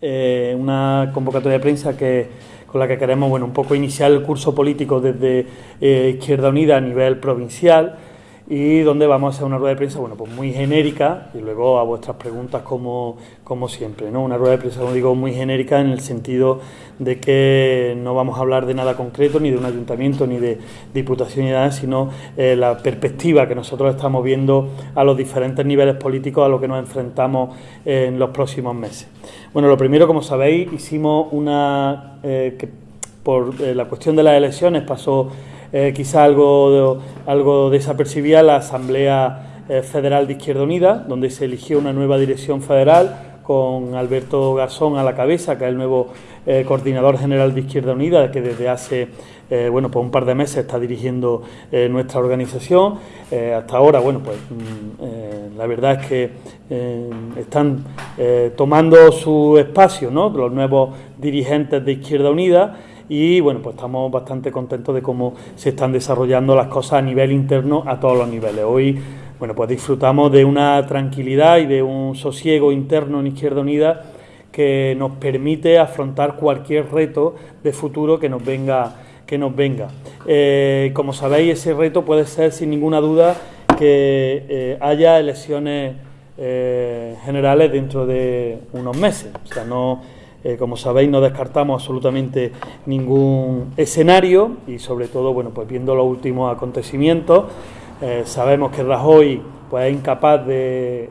eh, una convocatoria de prensa que, con la que queremos bueno, un poco iniciar el curso político desde eh, Izquierda Unida a nivel provincial y donde vamos a hacer una rueda de prensa bueno, pues muy genérica y luego a vuestras preguntas como, como siempre. ¿no? Una rueda de prensa, como digo, muy genérica en el sentido de que no vamos a hablar de nada concreto, ni de un ayuntamiento, ni de diputación, ni nada, sino eh, la perspectiva que nosotros estamos viendo a los diferentes niveles políticos a los que nos enfrentamos en los próximos meses. Bueno, lo primero, como sabéis, hicimos una... Eh, que por eh, la cuestión de las elecciones pasó eh, quizá algo, algo desapercibida la Asamblea eh, Federal de Izquierda Unida, donde se eligió una nueva dirección federal con Alberto Gasón a la cabeza, que es el nuevo eh, coordinador general de Izquierda Unida, que desde hace bueno, pues un par de meses está dirigiendo nuestra organización. hasta ahora, bueno, pues mm, la verdad es que están tomando su espacio ¿no? los nuevos dirigentes de Izquierda Unida y bueno, pues estamos bastante contentos de cómo se están desarrollando las cosas a nivel interno a todos los niveles. Hoy, bueno, pues disfrutamos de una tranquilidad y de un sosiego interno en Izquierda Unida que nos permite afrontar cualquier reto de futuro que nos venga. Que nos venga. Eh, como sabéis, ese reto puede ser sin ninguna duda que eh, haya elecciones eh, generales dentro de unos meses. O sea, no como sabéis, no descartamos absolutamente ningún escenario y, sobre todo, bueno, pues viendo los últimos acontecimientos, sabemos que Rajoy pues, es incapaz de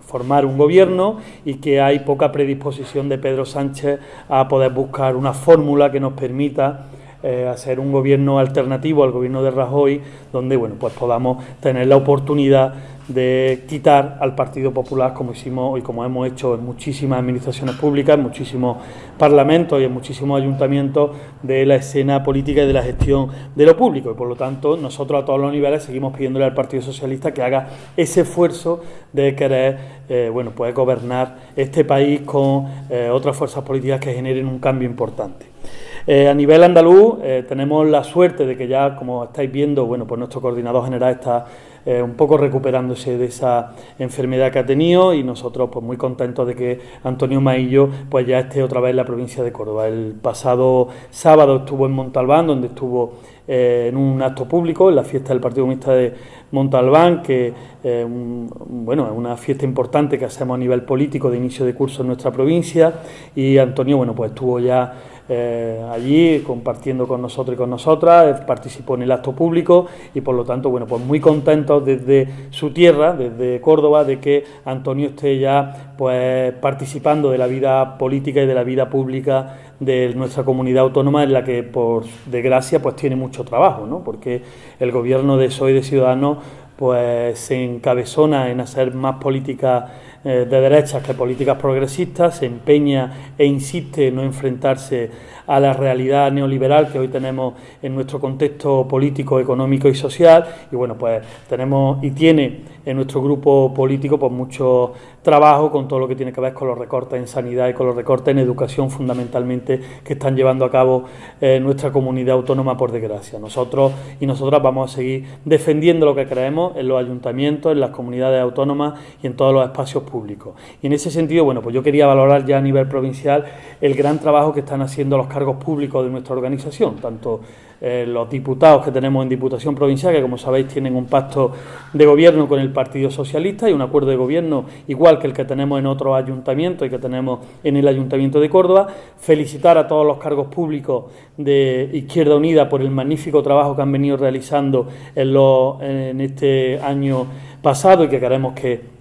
formar un gobierno y que hay poca predisposición de Pedro Sánchez a poder buscar una fórmula que nos permita hacer un gobierno alternativo al gobierno de Rajoy, donde bueno, pues podamos tener la oportunidad de quitar al Partido Popular como hicimos y como hemos hecho en muchísimas administraciones públicas, en muchísimos parlamentos y en muchísimos ayuntamientos de la escena política y de la gestión de lo público. Y por lo tanto, nosotros a todos los niveles seguimos pidiéndole al Partido Socialista que haga ese esfuerzo de querer eh, bueno, pues gobernar este país con eh, otras fuerzas políticas que generen un cambio importante. Eh, a nivel andaluz tenemos la suerte de que ya, como estáis viendo, bueno, pues nuestro coordinador general está eh, un poco recuperándose de esa enfermedad que ha tenido y nosotros pues muy contentos de que Antonio Maillo pues ya esté otra vez en la provincia de Córdoba. El pasado sábado estuvo en Montalbán, donde estuvo eh, en un acto público, en la fiesta del Partido Comunista de Montalbán, que eh, bueno, es una fiesta importante que hacemos a nivel político de inicio de curso en nuestra provincia y Antonio bueno pues estuvo ya eh, allí compartiendo con nosotros y con nosotras, participó en el acto público y por lo tanto, bueno, pues muy contentos desde su tierra, desde Córdoba, de que Antonio esté ya pues participando de la vida política y de la vida pública de nuestra comunidad autónoma en la que por desgracia pues tiene mucho trabajo, ¿no? porque el gobierno de Soy de Ciudadanos pues se encabezona en hacer más política eh, de derechas que políticas progresistas, se empeña e insiste en no enfrentarse a la realidad neoliberal que hoy tenemos en nuestro contexto político, económico y social. Y bueno, pues tenemos y tiene en nuestro grupo político pues mucho trabajo con todo lo que tiene que ver con los recortes en sanidad y con los recortes en educación fundamentalmente que están llevando a cabo eh, nuestra comunidad autónoma por desgracia. Nosotros y nosotras vamos a seguir defendiendo lo que creemos en los ayuntamientos, en las comunidades autónomas y en todos los espacios públicos. Y en ese sentido, bueno, pues yo quería valorar ya a nivel provincial el gran trabajo que están haciendo los cargos públicos de nuestra organización, tanto eh, los diputados que tenemos en Diputación Provincial, que como sabéis tienen un pacto de gobierno con el Partido Socialista y un acuerdo de gobierno igual que el que tenemos en otros ayuntamientos y que tenemos en el Ayuntamiento de Córdoba. Felicitar a todos los cargos públicos de Izquierda Unida por el magnífico trabajo que han venido realizando en, en este año pasado y que queremos que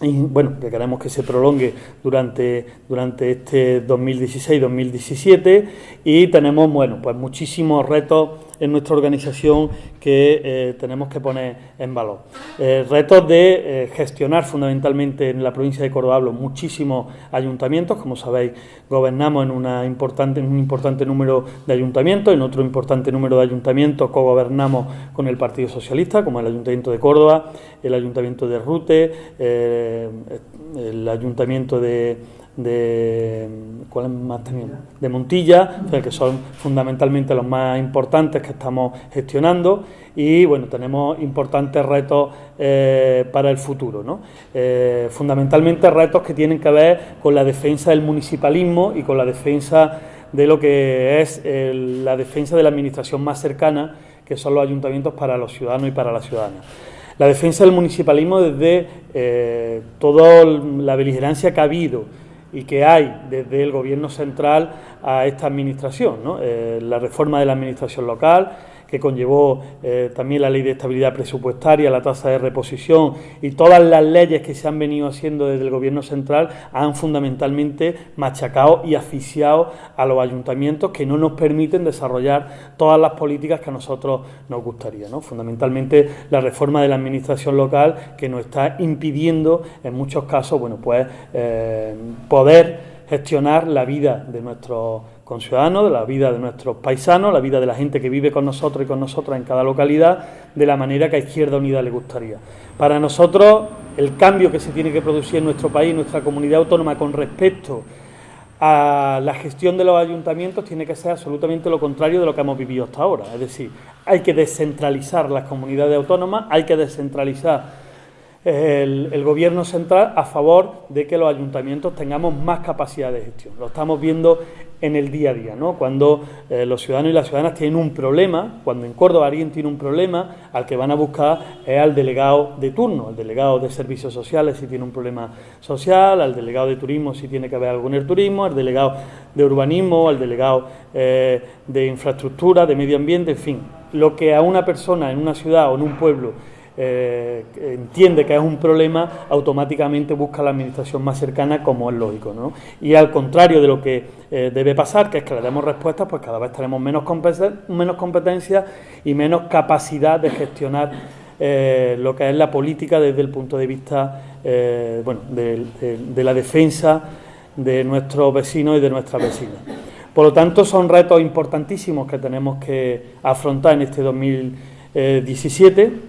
bueno, que queremos que se prolongue durante, durante este 2016-2017 y tenemos, bueno, pues muchísimos retos en nuestra organización que eh, tenemos que poner en valor. Eh, retos de eh, gestionar fundamentalmente en la provincia de Córdoba, muchísimos ayuntamientos, como sabéis, gobernamos en, una importante, un importante número de ayuntamientos, en otro importante número de ayuntamientos co-gobernamos con el Partido Socialista, como el Ayuntamiento de Córdoba, el Ayuntamiento de Rute, el Ayuntamiento de de ¿cuáles más teníamos? de Montilla, que son fundamentalmente los más importantes que estamos gestionando y bueno, tenemos importantes retos eh, para el futuro, ¿no? Eh, fundamentalmente retos que tienen que ver con la defensa del municipalismo y con la defensa de lo que es la defensa de la administración más cercana, que son los ayuntamientos para los ciudadanos y para las ciudadanas. La defensa del municipalismo desde eh, toda la beligerancia que ha habido y que hay desde el Gobierno central a esta administración, eh, la reforma de la administración local, que conllevó eh, también la ley de estabilidad presupuestaria, la tasa de reposición y todas las leyes que se han venido haciendo desde el Gobierno central han fundamentalmente machacado y asfixiado a los ayuntamientos que no nos permiten desarrollar todas las políticas que a nosotros nos gustaría. ¿no? Fundamentalmente la reforma de la administración local que nos está impidiendo en muchos casos bueno, pues, eh, poder gestionar la vida de nuestros conciudadanos, de la vida de nuestros paisanos, la vida de la gente que vive con nosotros y con nosotras en cada localidad, de la manera que a Izquierda Unida le gustaría. Para nosotros, el cambio que se tiene que producir en nuestro país, en nuestra comunidad autónoma, con respecto a la gestión de los ayuntamientos tiene que ser absolutamente lo contrario de lo que hemos vivido hasta ahora. Es decir, hay que descentralizar las comunidades autónomas, hay que descentralizar el, Gobierno central a favor de que los ayuntamientos tengamos más capacidad de gestión. Lo estamos viendo en el día a día, ¿no? Cuando eh, los ciudadanos y las ciudadanas tienen un problema, cuando en Córdoba alguien tiene un problema, al que van a buscar es al delegado de turno, al delegado de servicios sociales si tiene un problema social, al delegado de turismo si tiene que haber algo en el turismo, al delegado de urbanismo, al delegado eh, de infraestructura, de medio ambiente, en fin, lo que a una persona en una ciudad o en un pueblo eh, entiende que es un problema, automáticamente busca la administración más cercana, como es lógico. ¿no? Y al contrario de lo que eh, debe pasar, que es que le demos respuestas, pues cada vez tenemos menos, competencia y menos capacidad de gestionar eh, lo que es la política desde el punto de vista bueno, de, la defensa de nuestros vecinos y de nuestras vecinas. Por lo tanto, son retos importantísimos que tenemos que afrontar en este 2017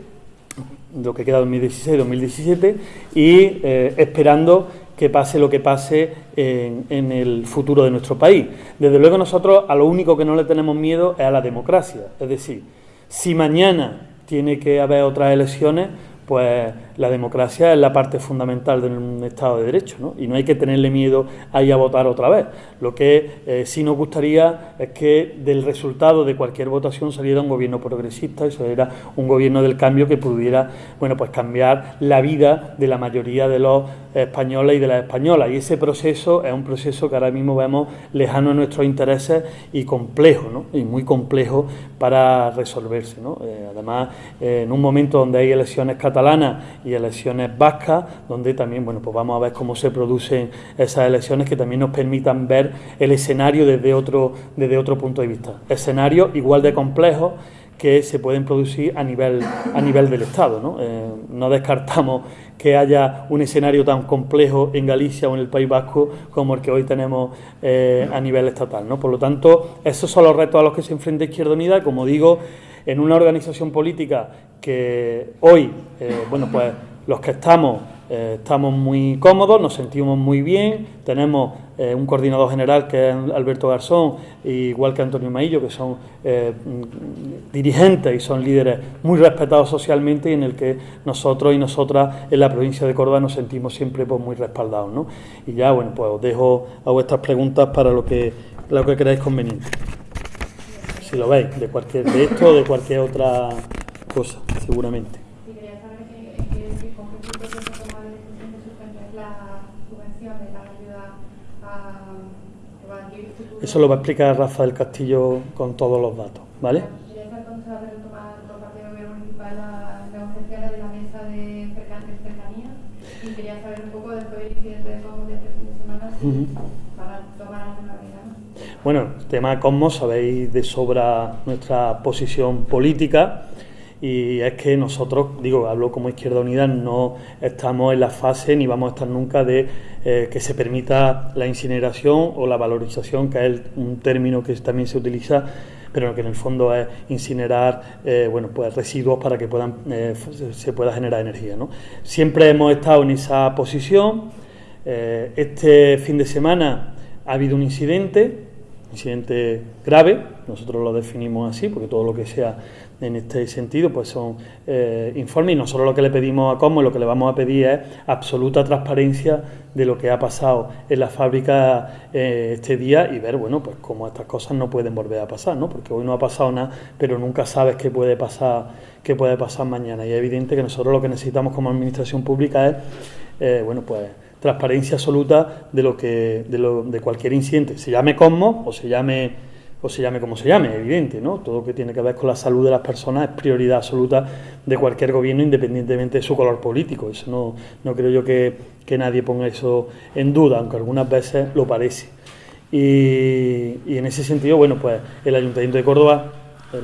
lo que queda 2016-2017 y eh, esperando que pase lo que pase en, en, el futuro de nuestro país. Desde luego nosotros a lo único que no le tenemos miedo es a la democracia. Es decir, si mañana tiene que haber otras elecciones, pues la democracia es la parte fundamental de un Estado de Derecho, ¿no? Y no hay que tenerle miedo a ir a votar otra vez. Lo que eh, sí nos gustaría es que del resultado de cualquier votación saliera un gobierno progresista y saliera un gobierno del cambio que pudiera, bueno, pues cambiar la vida de la mayoría de los españoles y de las españolas. Y ese proceso es un proceso que ahora mismo vemos lejano a nuestros intereses y complejo, ¿no? Y muy complejo para resolverse, ¿no? Eh, además, en un momento donde hay elecciones catalanas, elecciones vascas, donde también bueno, pues vamos a ver cómo se producen esas elecciones que también nos permitan ver el escenario desde otro, desde otro punto de vista. Escenarios igual de complejos que se pueden producir a nivel, a nivel del Estado. ¿no? Eh, no descartamos que haya un escenario tan complejo en Galicia o en el País Vasco como el que hoy tenemos eh, a nivel estatal. ¿no? Por lo tanto, esos son los retos a los que se enfrenta Izquierda Unida. Como digo, en una organización política que hoy, eh, bueno, pues los que estamos eh, estamos muy cómodos, nos sentimos muy bien, tenemos eh, un coordinador general que es Alberto Garzón, igual que Antonio Maillo, que son dirigentes y son líderes muy respetados socialmente y en el que nosotros y nosotras en la provincia de Córdoba nos sentimos siempre pues, muy respaldados. ¿no? Y ya, bueno, pues os dejo a vuestras preguntas para lo que, lo que creáis conveniente si lo veis, de cualquier de esto o de cualquier otra cosa, seguramente. Eso lo va a explicar Rafa del Castillo con todos los datos, ¿vale? Quería saber cuándo se va a retomar por parte del gobierno municipal las negociaciones de la mesa de cercanía y quería saber un poco después del incidente de Congo de este fin de semana alguna medida. Bueno, el tema Cosmos, sabéis de sobra nuestra posición política y es que nosotros, digo, hablo como Izquierda Unida, no estamos en la fase ni vamos a estar nunca de eh, que se permita la incineración o la valorización, que es un término que también se utiliza, pero que en el fondo es incinerar eh, bueno, pues residuos para que puedan, eh, se pueda generar energía. ¿no? Siempre hemos estado en esa posición eh, este fin de semana ha habido un incidente, incidente grave, nosotros lo definimos así, porque todo lo que sea en este sentido, pues son eh, informes y nosotros lo que le pedimos a Cosmo y lo que le vamos a pedir es absoluta transparencia de lo que ha pasado en la fábrica eh, este día y ver, bueno, pues cómo estas cosas no pueden volver a pasar, ¿no? Porque hoy no ha pasado nada, pero nunca sabes qué puede pasar, qué puede pasar mañana. Y es evidente que nosotros lo que necesitamos como administración pública es, eh, bueno, pues transparencia absoluta de lo que, de, lo, de cualquier incidente, se llame Cosmo o se llame o se llame como se llame, evidente, ¿no? Todo lo que tiene que ver con la salud de las personas es prioridad absoluta de cualquier gobierno, independientemente de su color político. Eso no, no creo yo que, que nadie ponga eso en duda, aunque algunas veces lo parece. Y, y en ese sentido, bueno, pues el Ayuntamiento de Córdoba eh,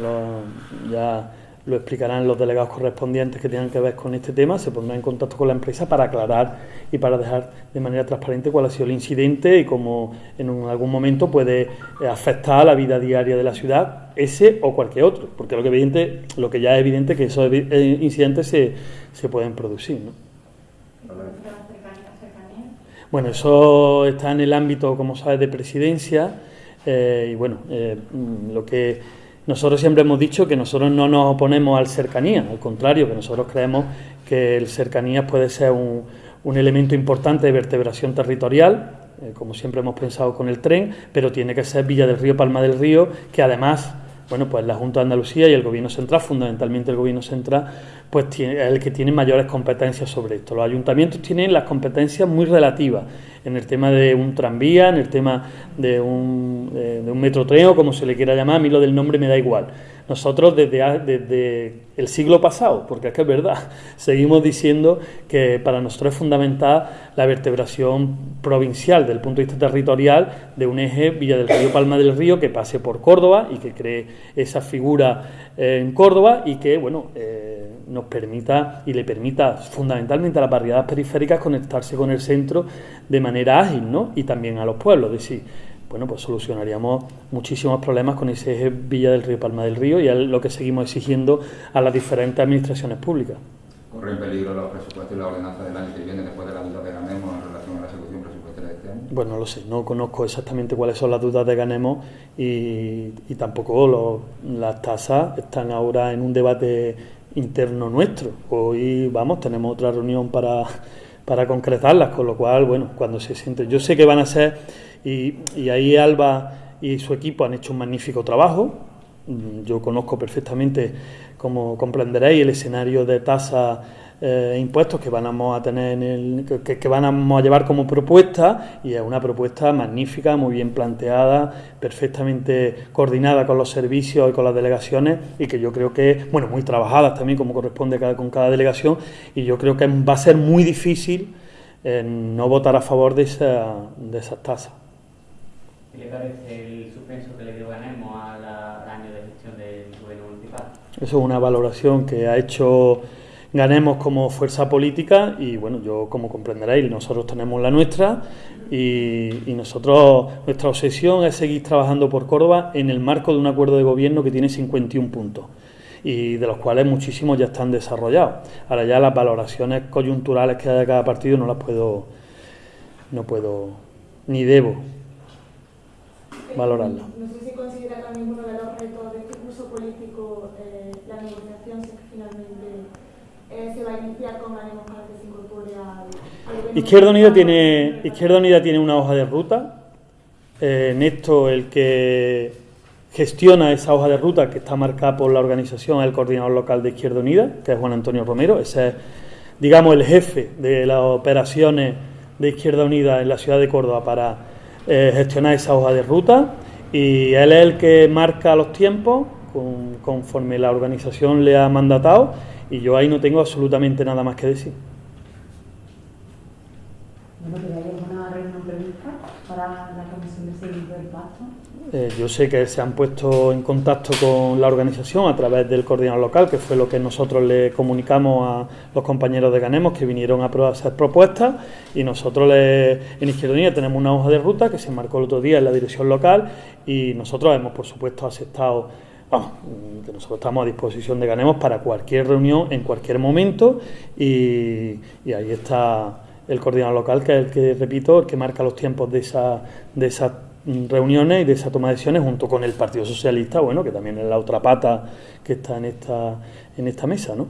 ya lo explicarán los delegados correspondientes que tengan que ver con este tema, se pondrán en contacto con la empresa para aclarar y para dejar de manera transparente cuál ha sido el incidente y cómo en algún momento puede eh, afectar a la vida diaria de la ciudad, ese o cualquier otro, porque lo que, evidente, lo que ya es evidente que esos eh, incidentes se, se pueden producir. ¿no? Bueno, eso está en el ámbito, como sabes, de presidencia eh, y bueno, eh, lo que nosotros siempre hemos dicho que nosotros no nos oponemos al cercanía, al contrario, que nosotros creemos que el cercanía puede ser un, elemento importante de vertebración territorial, eh, como siempre hemos pensado con el tren, pero tiene que ser Villa del Río, Palma del Río, que además, bueno, pues la Junta de Andalucía y el Gobierno Central, fundamentalmente el Gobierno Central, pues tiene, es el que tiene mayores competencias sobre esto. Los ayuntamientos tienen las competencias muy relativas en el tema de un tranvía, en el tema de un, eh, de un metrotren o como se le quiera llamar, a mí lo del nombre me da igual. Nosotros desde, desde el siglo pasado, porque es que es verdad, seguimos diciendo que para nosotros es fundamental la vertebración provincial desde el punto de vista territorial de un eje Villa del Río Palma del Río que pase por Córdoba y que cree esa figura eh, en Córdoba y que, bueno, eh, nos permita y le permita fundamentalmente a las barriadas periféricas conectarse con el centro de manera ágil, ¿no? Y también a los pueblos, es bueno, pues solucionaríamos muchísimos problemas con ese eje Villa del Río Palma del Río y es lo que seguimos exigiendo a las diferentes administraciones públicas. ¿Corre en peligro los presupuestos y la ordenanza del año que viene después de la duda que ganemos en relación a la ejecución presupuestaria de este año? Bueno, no lo sé, no conozco exactamente cuáles son las dudas de Ganemos y, y tampoco las tasas están ahora en un debate interno nuestro. Hoy, vamos, tenemos otra reunión para, para concretarlas, con lo cual, bueno, cuando se siente, yo sé que van a ser, y, ahí Alba y su equipo han hecho un magnífico trabajo, yo conozco perfectamente, como comprenderéis, el escenario de tasa eh, impuestos que vamos a tener en el, que, que a llevar como propuesta y es una propuesta magnífica, muy bien planteada, perfectamente coordinada con los servicios y con las delegaciones y que yo creo que, bueno, muy trabajadas también como corresponde cada, con cada delegación y yo creo que va a ser muy difícil eh, no votar a favor de, esa, de esas tasas. ¿Qué le parece el suspenso que le dio Ganemos al año de gestión del gobierno municipal? Eso es una valoración que ha hecho ganemos como fuerza política y bueno, yo como comprenderéis, nosotros tenemos la nuestra y, y, nosotros, nuestra obsesión es seguir trabajando por Córdoba en el marco de un acuerdo de gobierno que tiene 51 puntos y de los cuales muchísimos ya están desarrollados. Ahora ya las valoraciones coyunturales que haya cada partido no las puedo, no puedo ni debo valorarlas. No sé si considera también uno de los retos de este curso político eh, la negociación si finalmente eh, se va a iniciar con ánimo para que se incorpore al, al Izquierda Unida tiene Izquierda Unida tiene una hoja de ruta. Eh, en esto el que gestiona esa hoja de ruta que está marcada por la organización el coordinador local de Izquierda Unida, que es Juan Antonio Romero. Ese es, digamos, el jefe de las operaciones de Izquierda Unida en la ciudad de Córdoba para eh, gestionar esa hoja de ruta. Y él es el que marca los tiempos con, conforme la organización le ha mandatado y yo ahí no tengo absolutamente nada más que decir. Bueno, ¿pero hay alguna reunión prevista para la comisión de seguimiento del pacto? Eh, yo sé que se han puesto en contacto con la organización a través del coordinador local, que fue lo que nosotros le comunicamos a los compañeros de Ganemos que vinieron a hacer propuestas. Y nosotros le, en Izquierda Unida tenemos una hoja de ruta que se marcó el otro día en la dirección local y nosotros hemos por supuesto aceptado que nosotros estamos a disposición de Ganemos para cualquier reunión en cualquier momento. Y, y ahí está el coordinador local, que es el que, repito, el que marca los tiempos de, esa, de esas reuniones y de esa toma de decisiones junto con el Partido Socialista, bueno, que también es la otra pata que está en esta, en esta mesa, ¿no?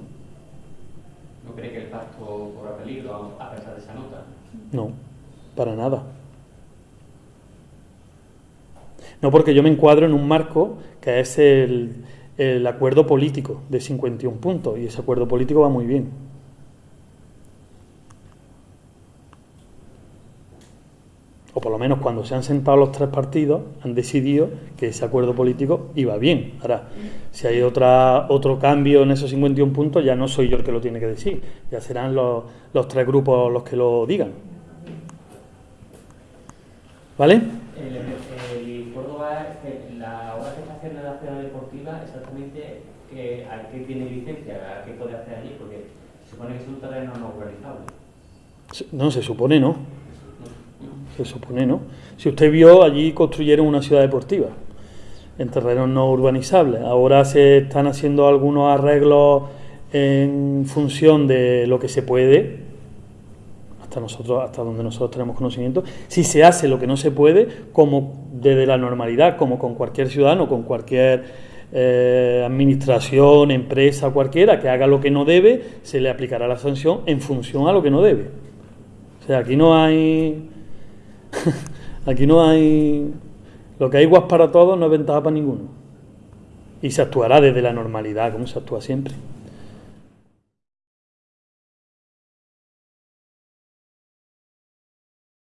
¿No cree que el pacto corra peligro a pesar de esa nota? No, para nada. No, porque yo me encuadro en un marco que es el, el acuerdo político de 51 puntos y ese acuerdo político va muy bien. Por lo menos cuando se han sentado los tres partidos, han decidido que ese acuerdo político iba bien. Ahora, si hay otra, otro cambio en esos 51 puntos, ya no soy yo el que lo tiene que decir, ya serán los, los tres grupos los que lo digan. ¿Vale? El, el Córdoba, que la obra que está haciendo en la ciudad deportiva, exactamente que, a qué tiene licencia, a qué puede hacer allí, porque se supone que es un terreno no urbanizable. No, se supone no. Se supone no. Si usted vio, allí construyeron una ciudad deportiva en terrenos no urbanizables. Ahora se están haciendo algunos arreglos en función de lo que se puede, hasta nosotros, hasta donde nosotros tenemos conocimiento. Si se hace lo que no se puede, como desde la normalidad, como con cualquier ciudadano, con cualquier eh, administración, empresa, cualquiera que haga lo que no debe, se le aplicará la sanción en función a lo que no debe. O sea, aquí no hay Aquí no hay... Lo que hay guas para todos no es ventaja para ninguno. Y se actuará desde la normalidad, como se actúa siempre.